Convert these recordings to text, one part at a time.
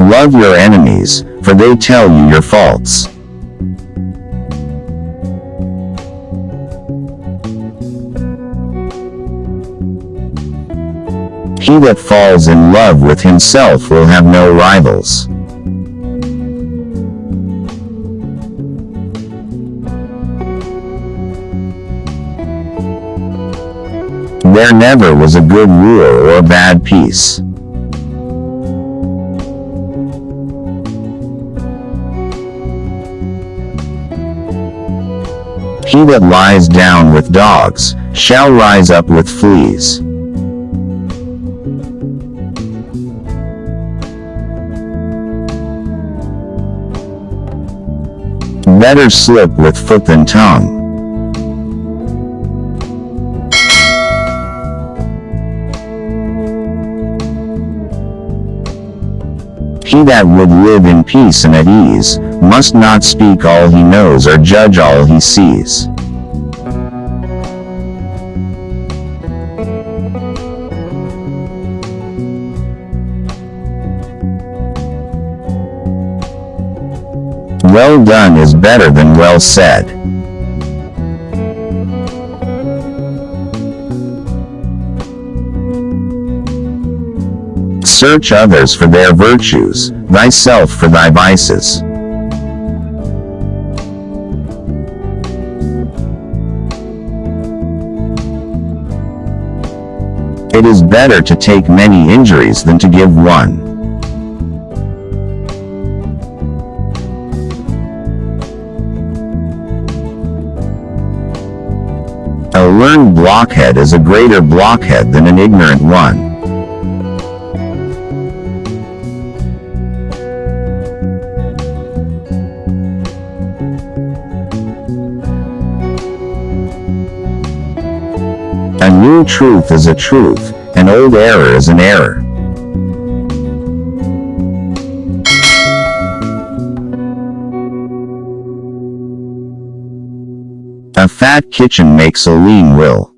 Love your enemies, for they tell you your faults. He that falls in love with himself will have no rivals. There never was a good war or a bad peace. He that lies down with dogs, shall rise up with fleas. Better slip with foot than tongue. He that would live in peace and at ease, must not speak all he knows or judge all he sees. Well done is better than well said. Search others for their virtues, thyself for thy vices. It is better to take many injuries than to give one. A learned blockhead is a greater blockhead than an ignorant one. New truth is a truth, an old error is an error. A fat kitchen makes a lean will.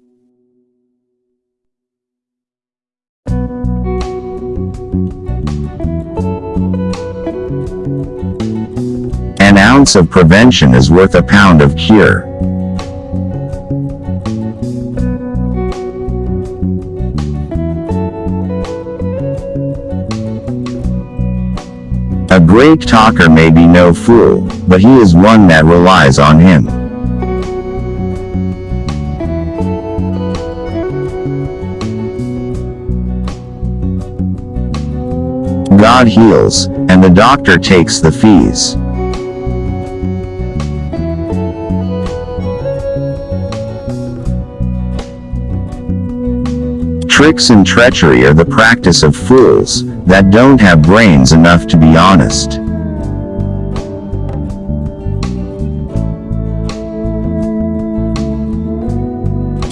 An ounce of prevention is worth a pound of cure. Great talker may be no fool, but he is one that relies on him. God heals, and the doctor takes the fees. Tricks and treachery are the practice of fools, that don't have brains enough to be honest.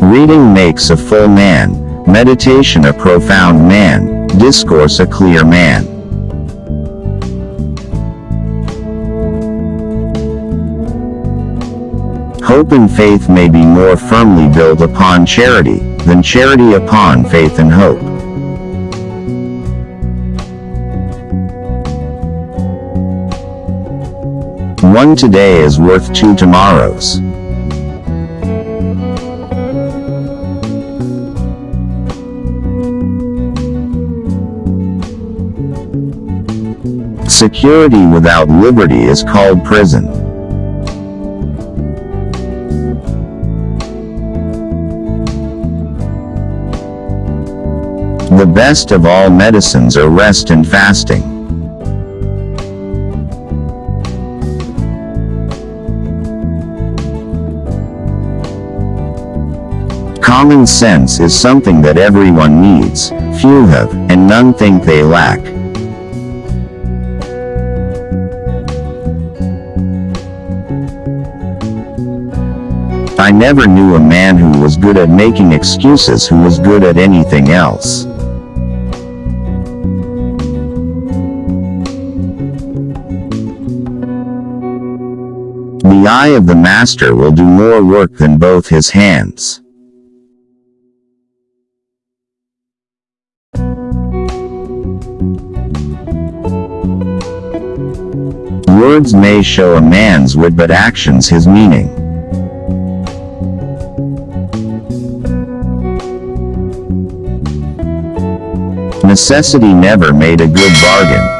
Reading makes a full man, meditation a profound man, discourse a clear man. Hope and faith may be more firmly built upon charity, than charity upon faith and hope. One today is worth two tomorrows. Security without liberty is called prison. The best of all medicines are rest and fasting. Common sense is something that everyone needs, few have, and none think they lack. I never knew a man who was good at making excuses who was good at anything else. The eye of the master will do more work than both his hands. Words may show a man's wit but actions his meaning. Necessity never made a good bargain.